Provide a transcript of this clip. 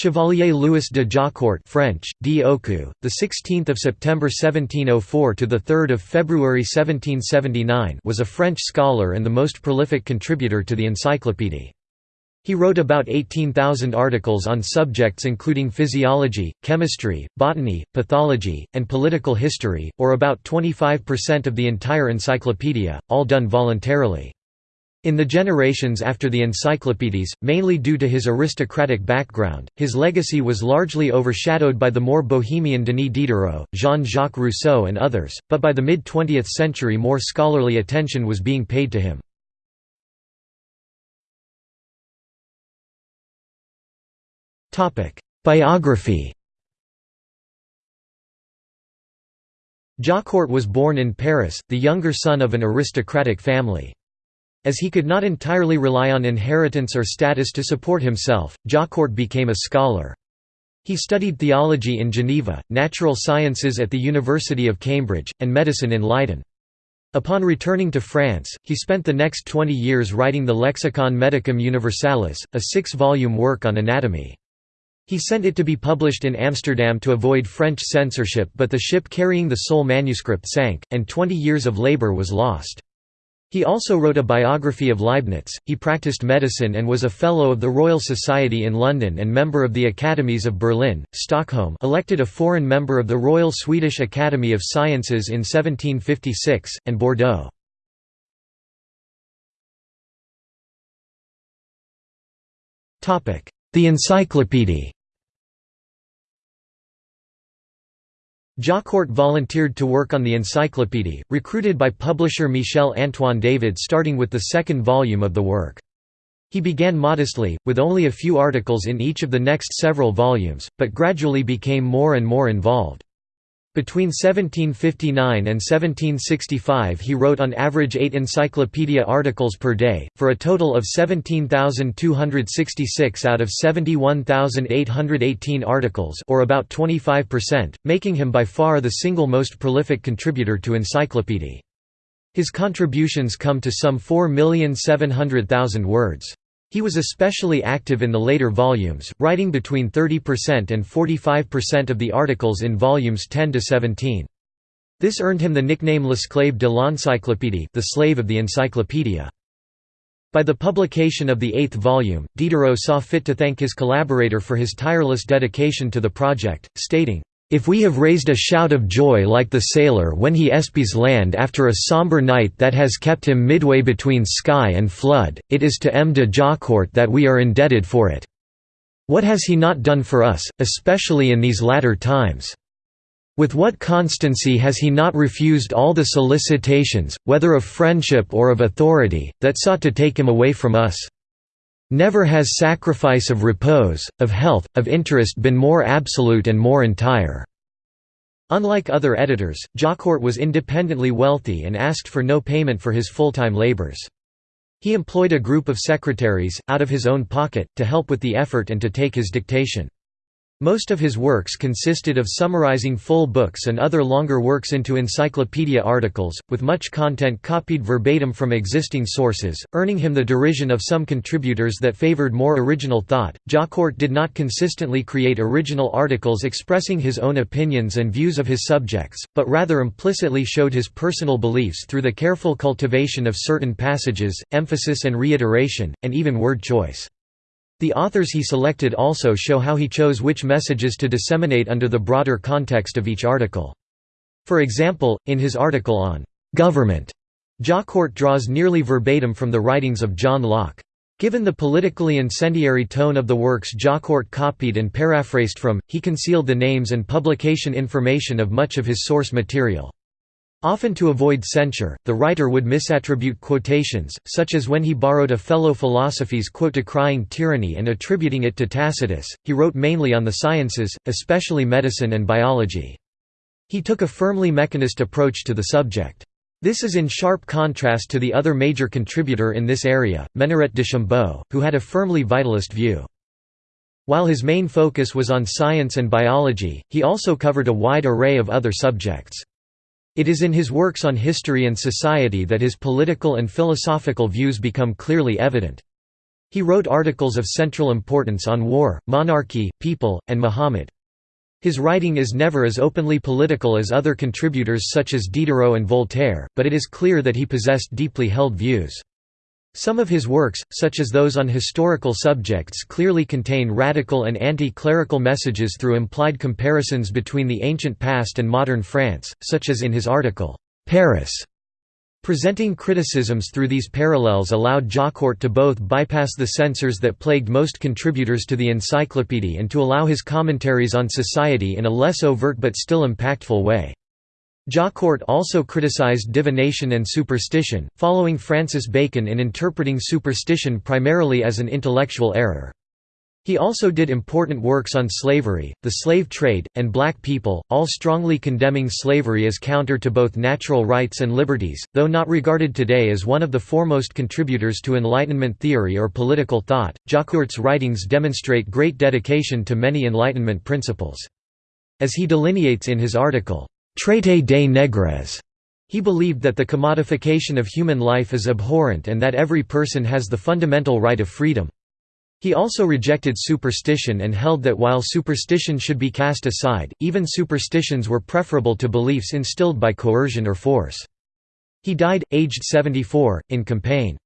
Chevalier Louis de Jaucourt French, D. Oku, the 16th of September 1704 to the 3rd of February 1779, was a French scholar and the most prolific contributor to the encyclopédie. He wrote about 18,000 articles on subjects including physiology, chemistry, botany, pathology, and political history, or about 25% of the entire encyclopedia, all done voluntarily. In the generations after the encyclopedies, mainly due to his aristocratic background, his legacy was largely overshadowed by the more bohemian Denis Diderot, Jean-Jacques Rousseau and others, but by the mid-20th century more scholarly attention was being paid to him. Biography Jaucourt was born in Paris, the younger son of an aristocratic family. As he could not entirely rely on inheritance or status to support himself, Jaucourt became a scholar. He studied theology in Geneva, natural sciences at the University of Cambridge, and medicine in Leiden. Upon returning to France, he spent the next 20 years writing the Lexicon Medicum Universalis, a six-volume work on anatomy. He sent it to be published in Amsterdam to avoid French censorship but the ship carrying the sole manuscript sank, and 20 years of labour was lost. He also wrote a biography of Leibniz. He practiced medicine and was a Fellow of the Royal Society in London and member of the Academies of Berlin, Stockholm, elected a foreign member of the Royal Swedish Academy of Sciences in 1756, and Bordeaux. The Encyclopaedia Jaucourt volunteered to work on the encyclopaedia, recruited by publisher Michel-Antoine David starting with the second volume of the work. He began modestly, with only a few articles in each of the next several volumes, but gradually became more and more involved. Between 1759 and 1765 he wrote on average eight encyclopedia articles per day, for a total of 17,266 out of 71,818 articles or about 25%, making him by far the single most prolific contributor to encyclopedia. His contributions come to some 4,700,000 words. He was especially active in the later volumes, writing between 30% and 45% of the articles in volumes 10 to 17. This earned him the nickname L'esclave de l'encyclopédie the slave of the encyclopedia. By the publication of the eighth volume, Diderot saw fit to thank his collaborator for his tireless dedication to the project, stating, if we have raised a shout of joy like the sailor when he espies land after a sombre night that has kept him midway between sky and flood, it is to M. de Jaucourt that we are indebted for it. What has he not done for us, especially in these latter times? With what constancy has he not refused all the solicitations, whether of friendship or of authority, that sought to take him away from us? Never has sacrifice of repose, of health, of interest been more absolute and more entire." Unlike other editors, Jaucourt was independently wealthy and asked for no payment for his full-time labors. He employed a group of secretaries, out of his own pocket, to help with the effort and to take his dictation. Most of his works consisted of summarizing full books and other longer works into encyclopedia articles, with much content copied verbatim from existing sources, earning him the derision of some contributors that favored more original thought. Jaucourt did not consistently create original articles expressing his own opinions and views of his subjects, but rather implicitly showed his personal beliefs through the careful cultivation of certain passages, emphasis and reiteration, and even word choice. The authors he selected also show how he chose which messages to disseminate under the broader context of each article. For example, in his article on «government», Jaucourt draws nearly verbatim from the writings of John Locke. Given the politically incendiary tone of the works Jaucourt copied and paraphrased from, he concealed the names and publication information of much of his source material. Often to avoid censure, the writer would misattribute quotations, such as when he borrowed a fellow philosopher's quote decrying tyranny and attributing it to Tacitus. He wrote mainly on the sciences, especially medicine and biology. He took a firmly mechanist approach to the subject. This is in sharp contrast to the other major contributor in this area, Ménuret de Chambaud, who had a firmly vitalist view. While his main focus was on science and biology, he also covered a wide array of other subjects. It is in his works on history and society that his political and philosophical views become clearly evident. He wrote articles of central importance on war, monarchy, people, and Muhammad. His writing is never as openly political as other contributors such as Diderot and Voltaire, but it is clear that he possessed deeply held views. Some of his works, such as those on historical subjects clearly contain radical and anti-clerical messages through implied comparisons between the ancient past and modern France, such as in his article, "'Paris' Presenting criticisms through these parallels allowed Jaucourt to both bypass the censors that plagued most contributors to the encyclopédie and to allow his commentaries on society in a less overt but still impactful way. Jaucourt also criticized divination and superstition, following Francis Bacon in interpreting superstition primarily as an intellectual error. He also did important works on slavery, the slave trade, and black people, all strongly condemning slavery as counter to both natural rights and liberties, though not regarded today as one of the foremost contributors to Enlightenment theory or political thought. Jaucourt's writings demonstrate great dedication to many Enlightenment principles. As he delineates in his article, Traité des nègres. He believed that the commodification of human life is abhorrent and that every person has the fundamental right of freedom. He also rejected superstition and held that while superstition should be cast aside, even superstitions were preferable to beliefs instilled by coercion or force. He died, aged 74, in Compiègne.